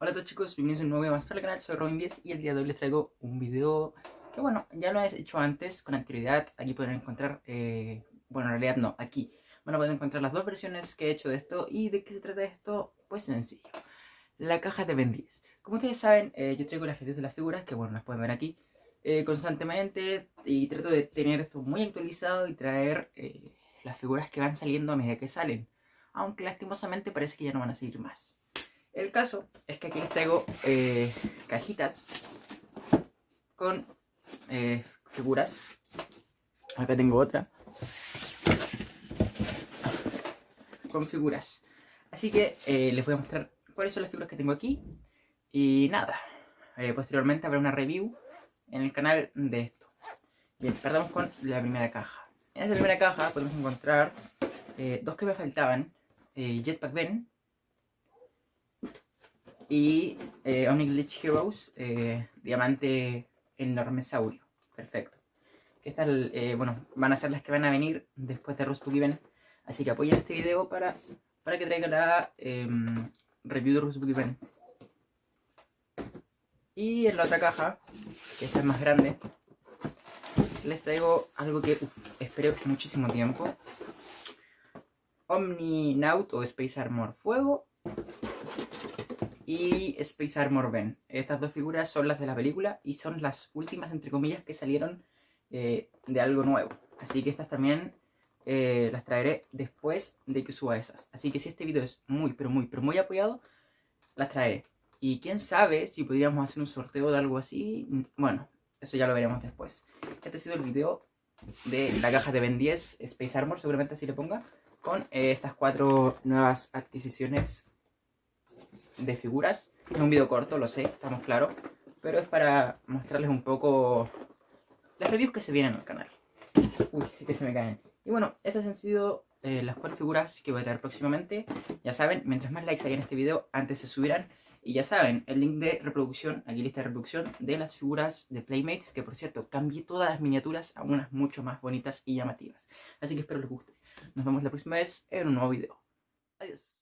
Hola a todos chicos, bienvenidos a un nuevo video más para el canal, soy Robin10 y el día de hoy les traigo un video que bueno, ya lo he hecho antes con anterioridad, aquí pueden encontrar, eh, bueno en realidad no, aquí van a poder encontrar las dos versiones que he hecho de esto y de qué se trata esto, pues sencillo, la caja de Ben 10. Como ustedes saben, eh, yo traigo las reviews de las figuras, que bueno, las pueden ver aquí, eh, constantemente y trato de tener esto muy actualizado y traer las figuras que van saliendo a medida que salen, aunque lastimosamente parece que ya no van a seguir más. El caso es que aquí les traigo eh, cajitas con eh, figuras. Acá tengo otra. Con figuras. Así que eh, les voy a mostrar cuáles son las figuras que tengo aquí. Y nada, posteriormente habrá una review en el canal de esto. Bien, partamos con la primera caja. En esta primera caja podemos encontrar dos que me faltaban. Jetpack Ben y eh, Glitch Heroes, eh, Diamante Enormesaurio. Perfecto. Estas, eh, bueno, van a ser las que van a venir después de Rust Given. Así que apoyen este video para, para que traiga la em, review de Rust Given. Y en la otra caja, que esta es más grande, les traigo algo que esperé muchísimo tiempo. Omni Naut o Space Armor Fuego y Space Armor Ben. Estas dos figuras son las de la película y son las últimas, entre comillas, que salieron eh, de algo nuevo. Así que estas también eh, las traeré después de que suba esas. Así que si este video es muy, pero muy, pero muy apoyado, las traeré. Y quién sabe si podríamos hacer un sorteo de algo así. Bueno, eso ya lo veremos después. Este ha sido el video de la caja de Ben 10 Space Armor, seguramente así le ponga, con eh, estas cuatro nuevas adquisiciones de figuras. Es un video corto, lo sé, estamos claros. Pero es para mostrarles un poco las reviews que se vienen al canal. Uy, que se me caen. Y bueno, estas han sido eh, las cuatro figuras que voy a traer próximamente. Ya saben, mientras más likes hay en este video, antes se subirán. Y ya saben, el link de reproducción, aquí lista de reproducción, de las figuras de Playmates, que por cierto, cambié todas las miniaturas a unas mucho más bonitas y llamativas. Así que espero les guste. Nos vemos la próxima vez en un nuevo video. Adiós.